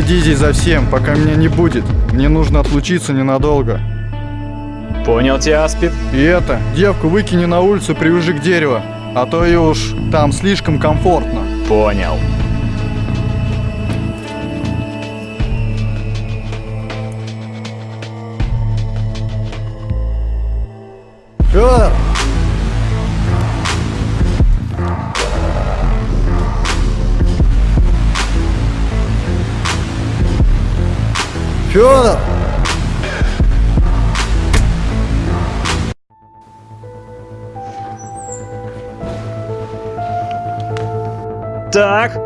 Здесь за всем, пока меня не будет. Мне нужно отлучиться ненадолго. Понял тебя, Аспид? И это, девку выкини на улицу, привяжи к дереву. А то и уж там слишком комфортно. Понял. Федор! Так.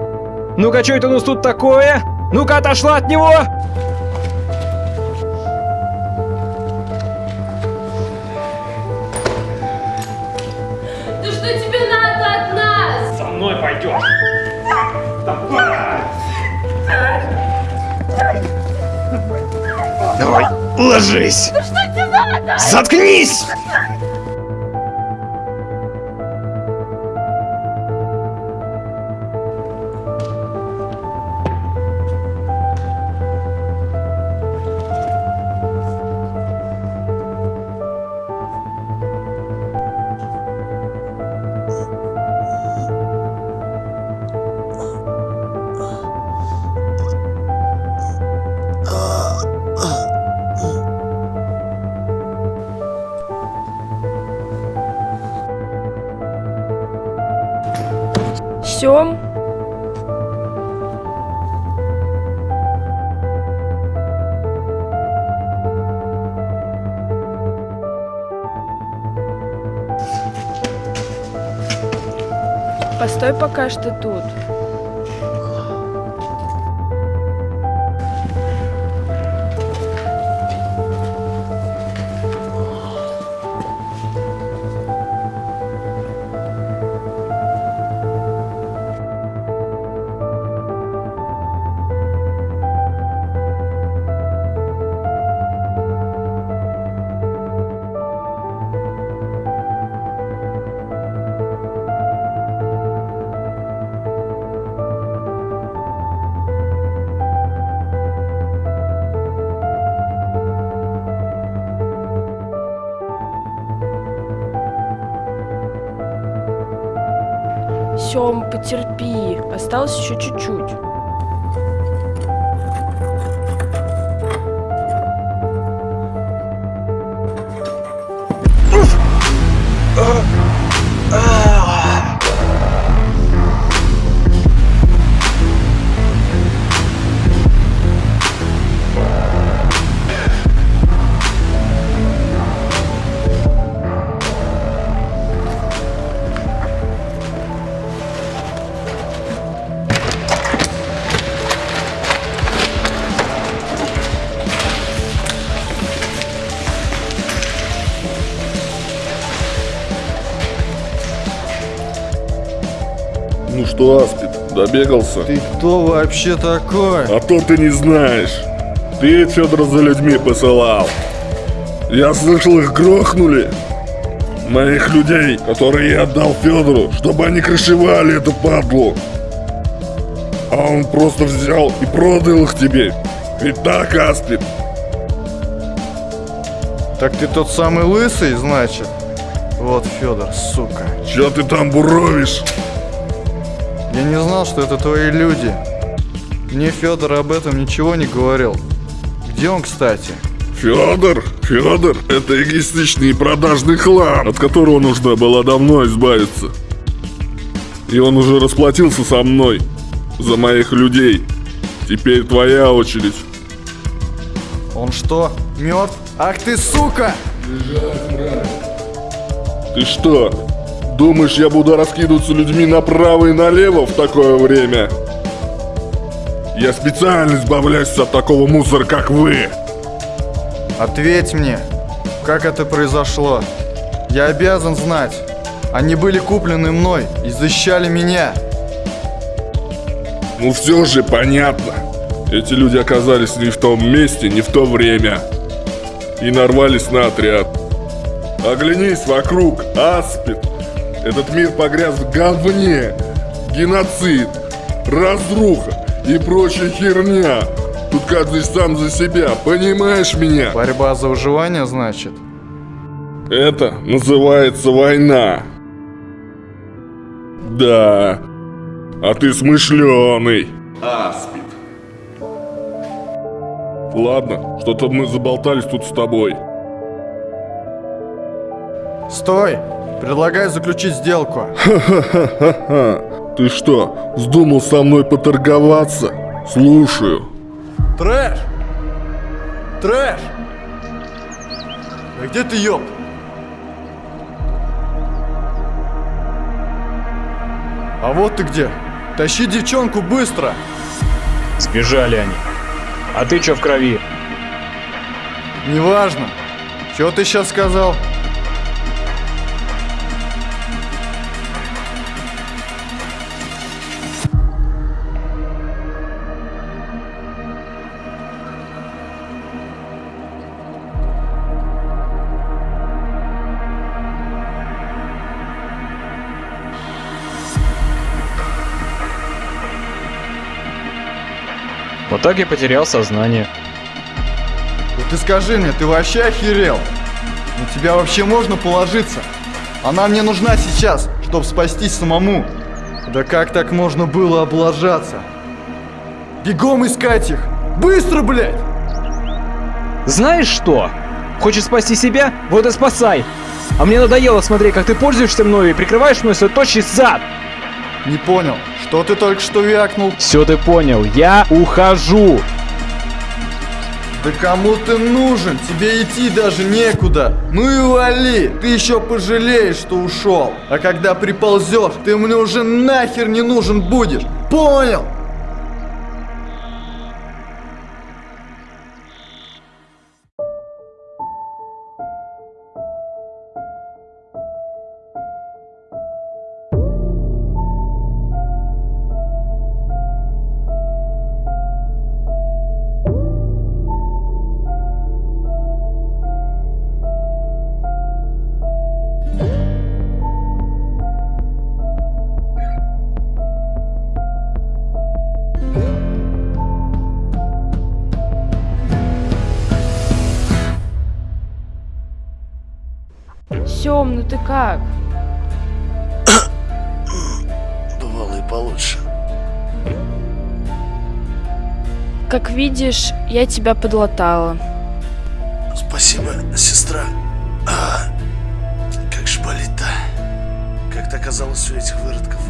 Ну-ка, что это у нас тут такое? Ну-ка, отошла от него! Ложись. Да что тебе надо? Заткнись! Постой пока что тут. Сем, потерпи. Осталось еще чуть-чуть. Что, Аспид, добегался? Ты кто вообще такой? А то ты не знаешь. Ты Федора за людьми посылал. Я слышал, их грохнули. Моих людей, которые я отдал Федору, чтобы они крышевали эту падлу. А он просто взял и продал их тебе. Ведь так, Аспид? Так ты тот самый лысый, значит? Вот, Федор, сука. Чё ты там буровишь? Я не знал, что это твои люди. Мне Федор об этом ничего не говорил. Где он, кстати? Федор, Федор, это эгоистичный и продажный хлам, от которого нужно было давно избавиться. И он уже расплатился со мной за моих людей. Теперь твоя очередь. Он что, мертв? Ах ты, сука! Ты что, думаешь, я буду раскидываться людьми направо и налево в такое время? Я специально избавляюсь от такого мусора, как вы. Ответь мне, как это произошло? Я обязан знать. Они были куплены мной и защищали меня. Ну все же понятно. Эти люди оказались не в том месте, не в то время. И нарвались на отряд. Оглянись вокруг, Аспид. Этот мир погряз в говне. Геноцид, разруха, и прочая херня. Тут каждый сам за себя, понимаешь меня? Борьба за выживание, значит? Это называется война. Да. А ты смышленый. Аспид. Ладно, что-то мы заболтались тут с тобой. Стой! Предлагаю заключить сделку. Ха-ха-ха. Ты что, вздумал со мной поторговаться? Слушаю. Трэш! Трэш! А где ты, ёб? А вот ты где. Тащи девчонку быстро. Сбежали они. А ты чё в крови? Неважно. Чего ты сейчас сказал? Я потерял сознание. Вот ты скажи мне, ты вообще охерел? На тебя вообще можно положиться? Она мне нужна сейчас, чтобы спастись самому. Да как так можно было облажаться? Бегом искать их! Быстро, блядь! Знаешь что? Хочешь спасти себя? Вот и спасай! А мне надоело смотреть, как ты пользуешься мною и прикрываешь мой свой тощий зад! Не понял, что ты только что вякнул? Все ты понял, я ухожу! Да кому ты нужен? Тебе идти даже некуда. Ну и вали. Ты еще пожалеешь, что ушел. А когда приползешь, ты мне уже нахер не нужен будешь. Понял? Ты как? Бывало и получше. Как видишь, я тебя подлатала. Спасибо, сестра. А, как же болит-то? Как ты оказалась у этих выродков?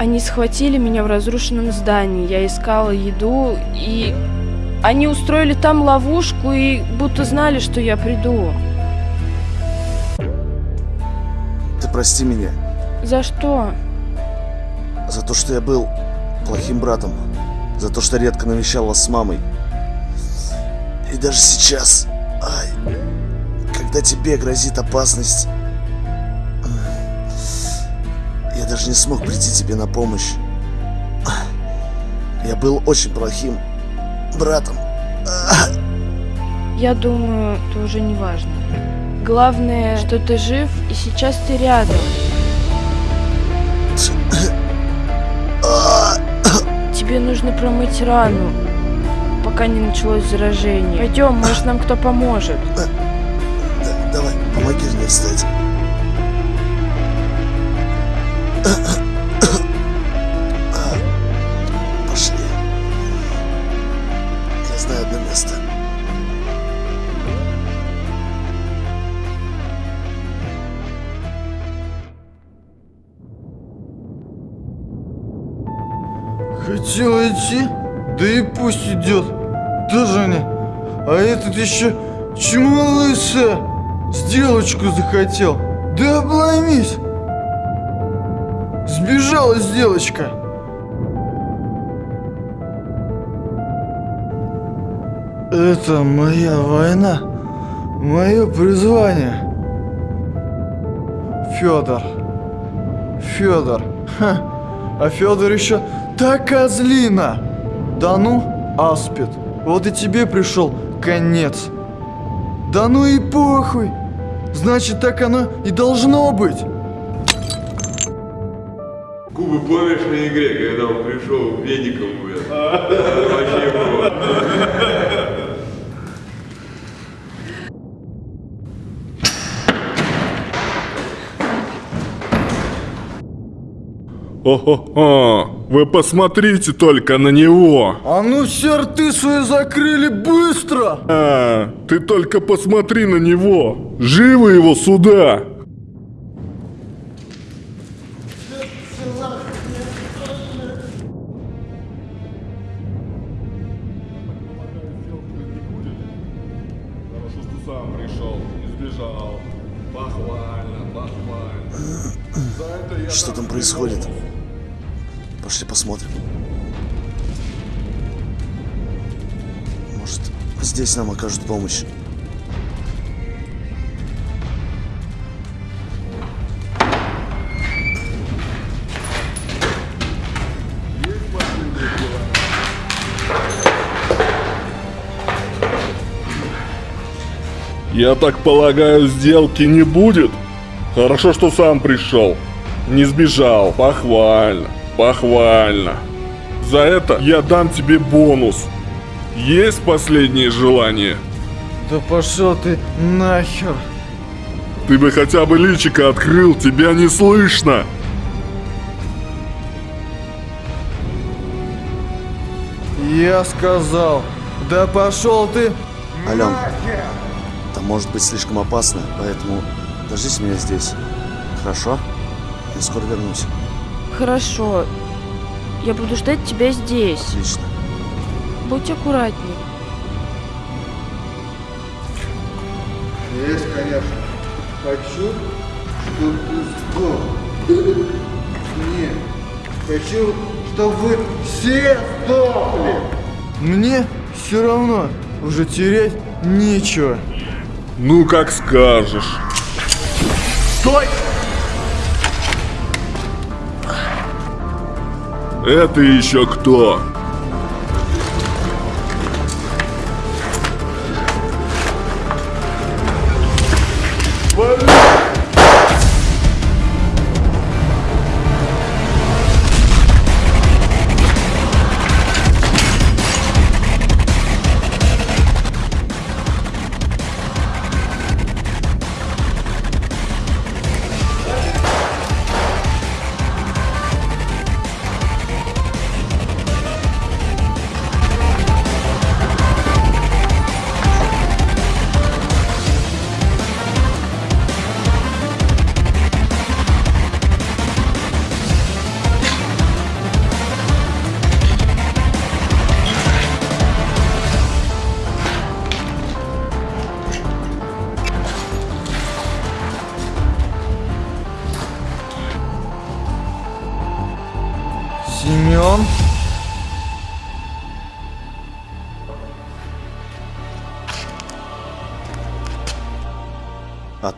Они схватили меня в разрушенном здании. Я искала еду, и они устроили там ловушку и будто знали, что я приду. Прости меня За что? за то, что я был плохим братом. За то, что редко навещал вас с мамой. И даже сейчас, ай, когда тебе грозит опасность, я даже не смог прийти тебе на помощь. Я был очень плохим братом. Я думаю, это уже не важно. Главное, что ты жив, и сейчас ты рядом. Тебе нужно промыть рану, пока не началось заражение. Пойдем, может нам кто поможет. Да, давай, помоги мне встать. Этот еще чему лысая? Сделочку захотел. Да обломись. Сбежала сделочка. Это моя война. Мое призвание. Федор. Федор. Ха. А Федор еще та козлина. Да ну, аспид. Вот и тебе пришел конец. Да ну и похуй. Значит, так оно и должно быть. Губы помнишь на игре, когда он пришел веником умер? Это вообще было. О-хо-хо, вы посмотрите только на него. А ну все рты свои закрыли быстро! А, ты только посмотри на него. Живо его сюда. Здесь нам окажут помощь. Я так полагаю, сделки не будет? Хорошо, что сам пришел. Не сбежал. Похвально. Похвально. За это я дам тебе бонус. Есть последнее желание? Да пошел ты нахер! Ты бы хотя бы личико открыл, тебя не слышно. Я сказал, да пошел ты! Ален, там может быть слишком опасно, поэтому дождись меня здесь. Хорошо? Я скоро вернусь. Хорошо. Я буду ждать тебя здесь. Отлично. Будь аккуратней. Есть, конечно. Хочу, чтобы ты сдох. Нет. Хочу, чтобы вы все сдохли. Мне все равно уже терять нечего. Ну, как скажешь. Стой! Это еще кто?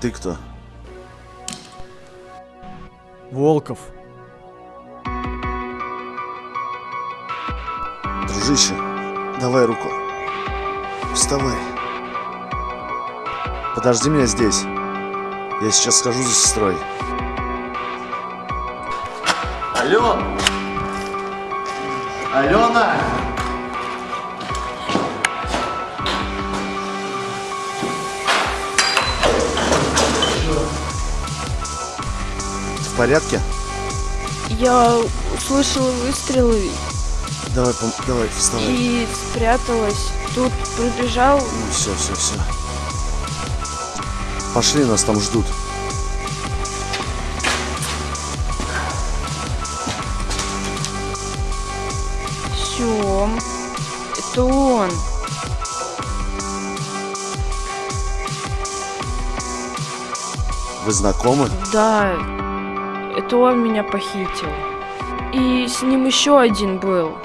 Ты кто? Волков. Дружище, давай руку. Вставай. Подожди меня здесь. Я сейчас схожу за сестрой. Ален! Алена! Порядке? Я услышала выстрелы Давай, давай, вставай. и спряталась. Тут пробежал. Ну все, все, все. Пошли, нас там ждут. Все. Это он. Вы знакомы? Да. Это он меня похитил. И с ним еще один был.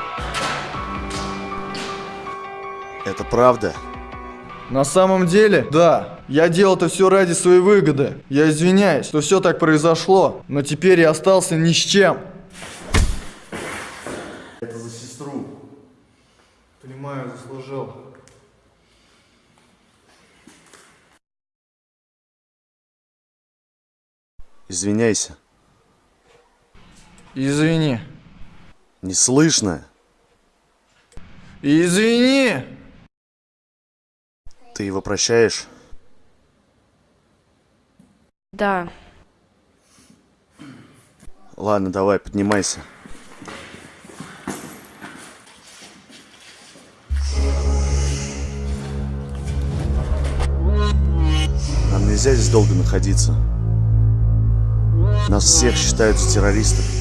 Это правда? На самом деле, да, я делал это все ради своей выгоды. Я извиняюсь, что все так произошло, но теперь я остался ни с чем. Это за сестру. Понимаю, заслужил. Извиняйся. Извини. Не слышно. Извини! Ты его прощаешь? Да. Ладно, давай, поднимайся. Нам нельзя здесь долго находиться. Нас всех считают за террористов.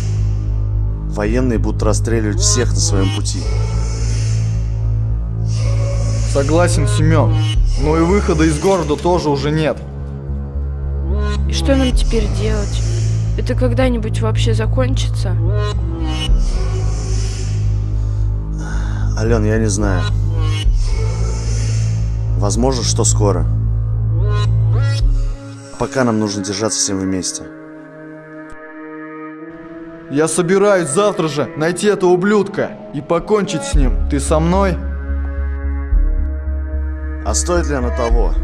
Военные будут расстреливать всех на своем пути. Согласен, Семен. Но и выхода из города тоже уже нет. И что нам теперь делать? Это когда-нибудь вообще закончится? Ален, я не знаю. Возможно, что скоро. Пока нам нужно держаться всем вместе. Я собираюсь завтра же найти этого ублюдка и покончить с ним. Ты со мной? А стоит ли оно того?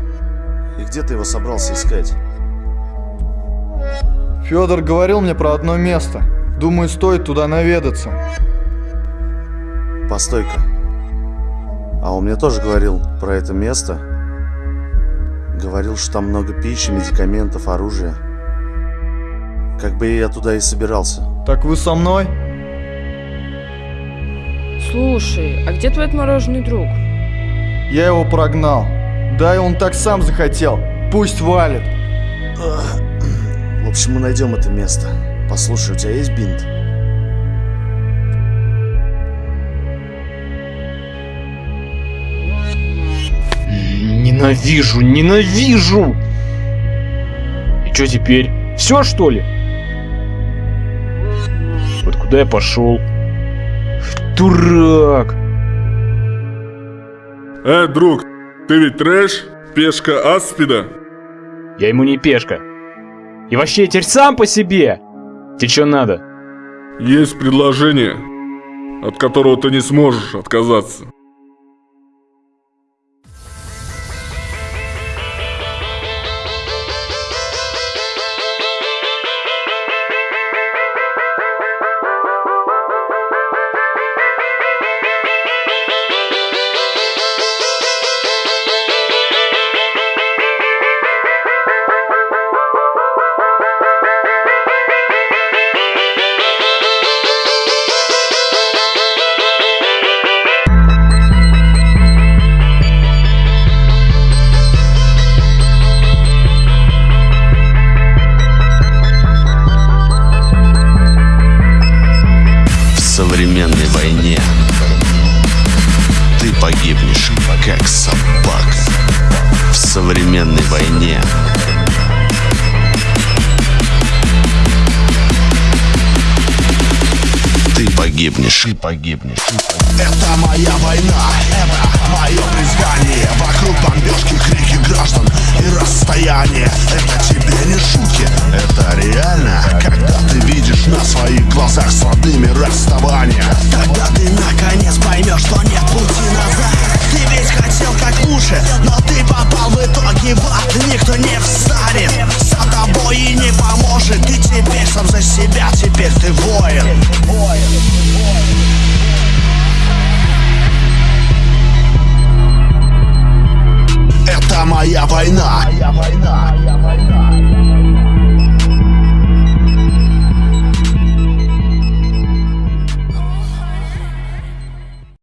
И где ты его собрался искать? Федор говорил мне про одно место. Думаю, стоит туда наведаться. Постой-ка. А он мне тоже говорил про это место. Говорил, что там много пищи, медикаментов, оружия. Как бы я туда и собирался. Так вы со мной? Слушай, а где твой отмороженный друг? Я его прогнал. Да и он так сам захотел. Пусть валит. В общем, мы найдем это место. Послушай, у тебя есть бинт? Ненавижу, ненавижу! И что теперь? Все что ли? Куда я пошел? Дурак! Э, друг, ты ведь трэш? Пешка Аспида? Я ему не пешка. И вообще, я теперь сам по себе! Тебе что надо? Есть предложение, от которого ты не сможешь отказаться. Расстояние Это тебе не шутки, это реально. Когда ты видишь на своих глазах с родными расставания Тогда ты наконец поймешь, что нет пути назад. Ты ведь хотел как лучше, но ты попал в итоге в ад. Никто не встанет за тобой и не поможет. Ты теперь сам за себя, теперь ты воин Моя война. Моя война, моя война.